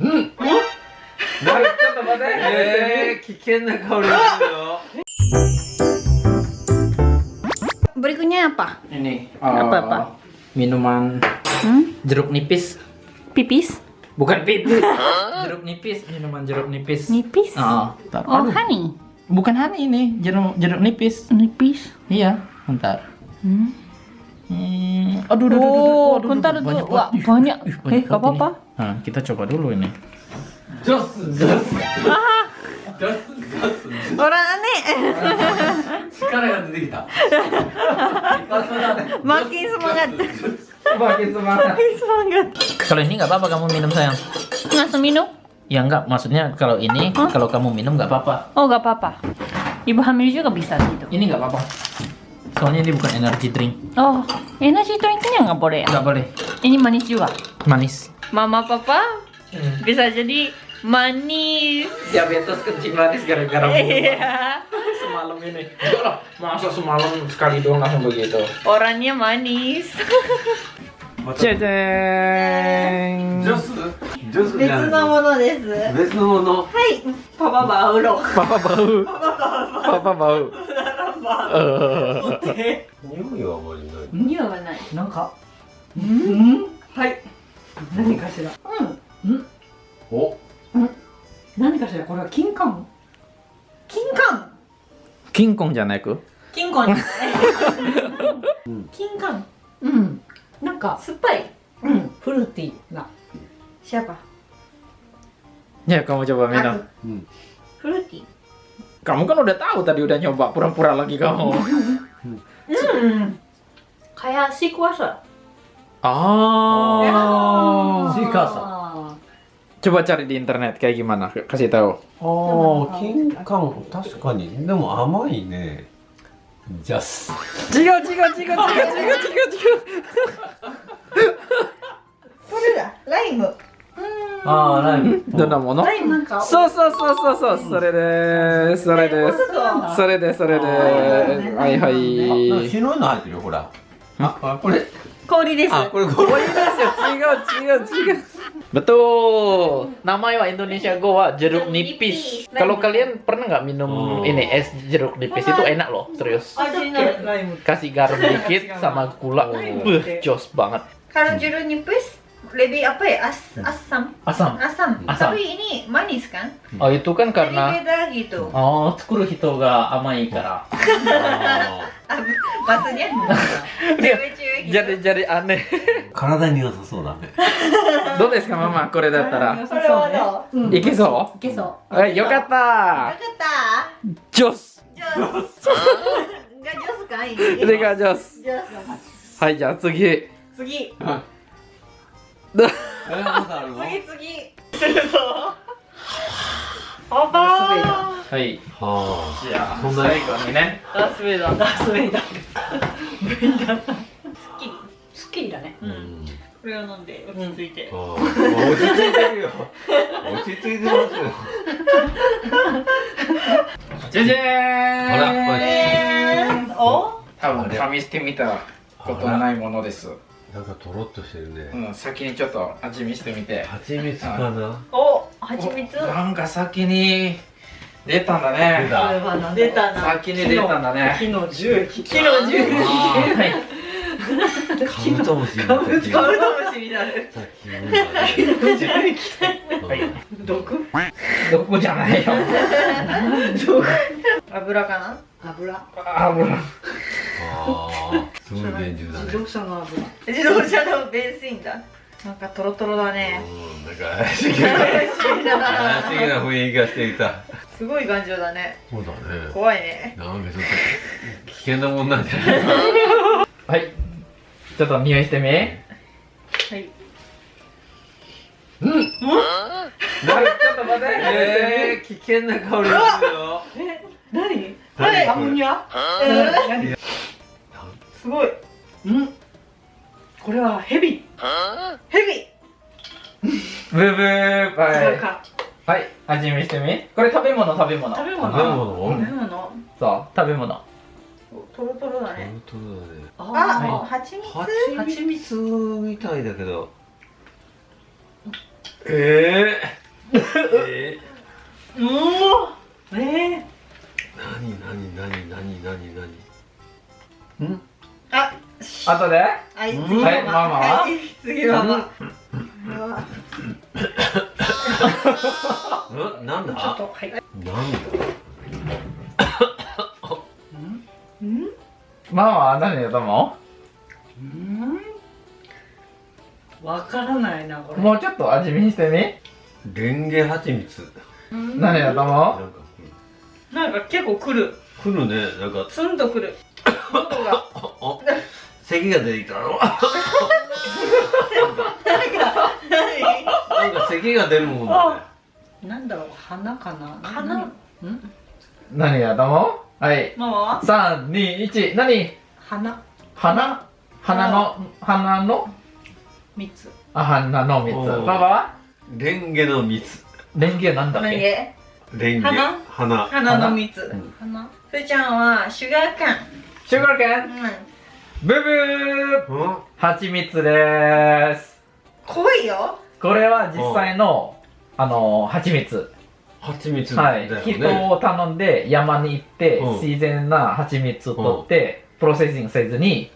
うんちょっと待ってえー、危険な香りがするよ Berikutnya apa? ini Apa, eh, apa? minuman Hmm? jeruk nipis Pipis? bukan pipis jeruk nipis minuman jeruk nipis Nipis? Ah, bentar. Oh, Aduh, honey. bukan honey ini jeruk jeruk nipis Nipis. iya bentar Hmm. Hmm, aduh, aduh, aduh, aduh, Oh, aduh, bentar aduh, itu. banyak Wah, banget. Ih, banyak. ih, Eh, banyak gak banget apa-apa. ini. Nah, kita coba dulu ini. Orang aneh. Makin semangat. Makin semangat. Makin semangat. Kalau ini nggak apa-apa kamu minum sayang. Langsung minum? Ya nggak, maksudnya kalau ini Hah? kalau kamu minum nggak apa-apa. Oh, gak apa-apa. Ibu hamil juga bisa gitu. Ini nggak apa-apa. Soalnya ini bukan energy drink. Oh, energy drinknya nggak boleh ya? Nggak boleh. Ini manis juga. Manis. Mama papa bisa jadi manis. Diabetes kencing manis gara-gara Iya. semalam ini. Enggak lah, masa semalam sekali doang langsung begitu. Orangnya manis. Ceceng. ジョスジョスじゃないものです。別のものはい、パパバウロ。Papa bau. Papa bau. Eh. 匂いはあまりない匂いはない。なんか、はい。何かしら。うん。うん。お。何かしら。これは金冠金冠金婚じゃないく？金婚。じ金冠うん。なんか酸っぱい。うん。フルーティーな。シャバねえかもちょばみんな。フルーティー。かもかのレターをたりうらにょばプランプランラギガホうん。かやしくわさ Oh. Si kuasa. Coba cari di internet kayak gimana? Kasih tahu. ああ金柑確かにでも甘いねジャス Jigo, jigo, jigo, jigo, jigo, jigo, jigo. これだ。ライム。ああライムどんなものライムなんか。そうそうそうそうそう、それです。それです。それです、それです。はいはあい。白いの入ってるよほらああこれ氷です。あこれこれ 違う違う違う。Betul. Namanya Indonesia Go wa jeruk nipis. Kalau kalian pernah nggak minum Oh. ini es jeruk nipis itu enak loh, serius. 味のライム。 Kasih garam dikit sama gula, beuh, jos banget. Kalau jeruk nipis lebih apa ya? As asam. Asam. Asam. Asam. Tapi ini manis kan? Oh itu kan Jadi karena beda gitu. oh 作る人が甘いから。あ Ah, maksudnya cewek-cewek gitu. jadi jadi aneh. ー体に良さそうだねどうですかママこれだったら。いけそう？いけそう。はいよかった。よかった。ジョス。ジョス。がジョスかいい。これがジョス。ジョス。はいじゃあ次。次。ど えまだあるの？次次。するぞ。パパー。はい。はじゃあ最後に？ね。ダースベイダー。ダースベイダー。ベイダー。すっきり。すっきりだね。あうんこれを飲んで落ち着いて。あー落ち着いてるよ落ち着いてますよじゃじゃーん。ほらお？多分試してみたことないものです。なんかとろっとしてるねうん、先にちょっと味見してみて。蜂蜜かな？お、蜂蜜。おなんか先に出たんだね出。た出たな。先に出たんだね。木の樹液。木の樹液。はい。カブトムシみたいカブトムシみたいな。さっきのが樹液。はい。毒？どこじゃないよ。毒。油かな？油。あ、もう。ああすごいだね。動車の油。自動車のベンジンだ。なんかトロトロだね。うんな。んか怪しげな。怪しげな。雰囲気がしていたすごい頑丈だね。そうだね怖いね。な。んかちょっと危険な。もんな。んじゃな。いはい。ちょっと匂いしてみ。はい。ちょっと待って。えー、危険な。香りがするよ。え、何？何アンニャ？えすごい。うん？これはヘビ。ヘビ。ブーブー。はい。違うか。はい。味見してみ。これ食べ物食べ物。食べ物。食べ物？食べ物。そう、食べ物。トロトロだね。本当だねあ、は蜂蜜？蜂蜜みたいだけどええうおえー、ー、なになになになになになにん？あ後で？はい次ママはいママははい次ママん。なんだ？ちょっとはい。なんだ？うんママは何だと思う？ん。わからないなこれ。うもうちょっと味見してみ？レンゲ蜂蜜。うん何だと思なんかなんか結構くる。来るねなんか。ツンとくる喉が。咳が出てきたのなんか咳が出るもんだねなんだろう花かな花んう何だと思うはいママは321何花花花の花の三つあ花の蜜おーパパはレンゲの蜜レンゲなんだっけレンゲ花花の蜜ん花ふーちゃんはシュガーカンシュガーケンうん。ブブー。うん。蜂蜜です。濃いよ。これは実際のあの蜂蜜。蜂蜜だはい。よね、人を頼んで山に行ってうん。自然な蜂蜜を取って processing せずに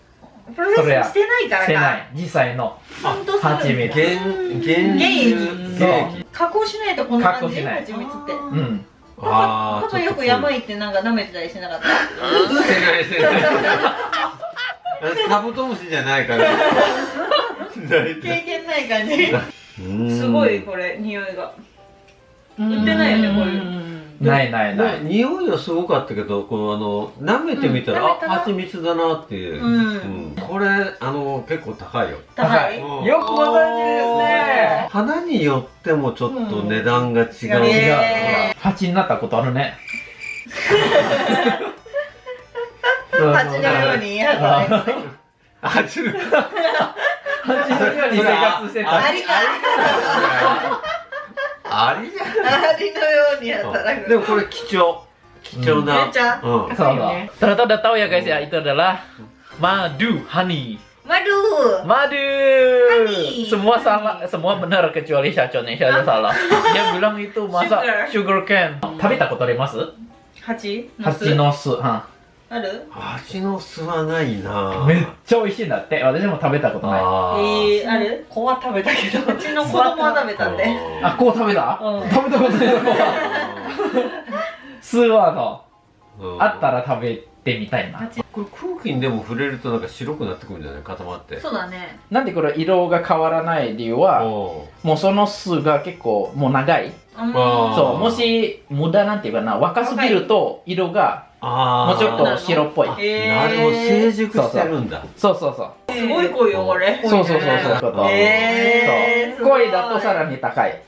processing してないからか。してない。実際の蜂蜜。原原原液加工しないとこんな感じ？蜂蜜って。うんあーパパよく山行ってなんか舐めてたりしなかった？してないしてない。カブトムシじゃないから経験ない感じうん。すごいこれ匂いが。売ってないよねこういう。ないないなねい匂いはすごかったけどこのあの舐めてみたら、うんあ蜂蜜だなっていう、うん。これあの結構高いよ。高い？うんよくご存知ですね花によってもちょっと値段が違う、うん違うへ蜂になったことあるね。のようにの蜂のように生活してた。アリかありじゃアリのよう。に働くんでもこれ貴重貴重な、めっちゃう。んそう。そう。Ternyata udah tahu ya guys ya, itu adalah madu, honey. マル Madu. Honey. Semua salah, semua benar kecuali yang Syacon salah. Dia bilang itu masa sugar, Sugar. cane. 食べたことあります蜂蜂の巣。はある蜂の巣はないなめっちゃ美味しいんだって。私も食べたことない。えー、ある子は食べたけどうちの子供は食べたんであ、こう食べたうん食べたことないのこう巣はの、うんあったら食べてみたいな。これ空気にでも触れるとなんか白くなってくるんじゃない？固まって。そうだね。なんでこれ色が変わらない理由は、おもうその巣が結構もう長い。そう、もし無駄なんていうかな、若すぎると色があもうちょっと白っぽい。なるほど。成熟してるんだ。そうそうそう。すごい濃いよこれ。そうそうそうそう。へー。そう。濃いだとさらに高い。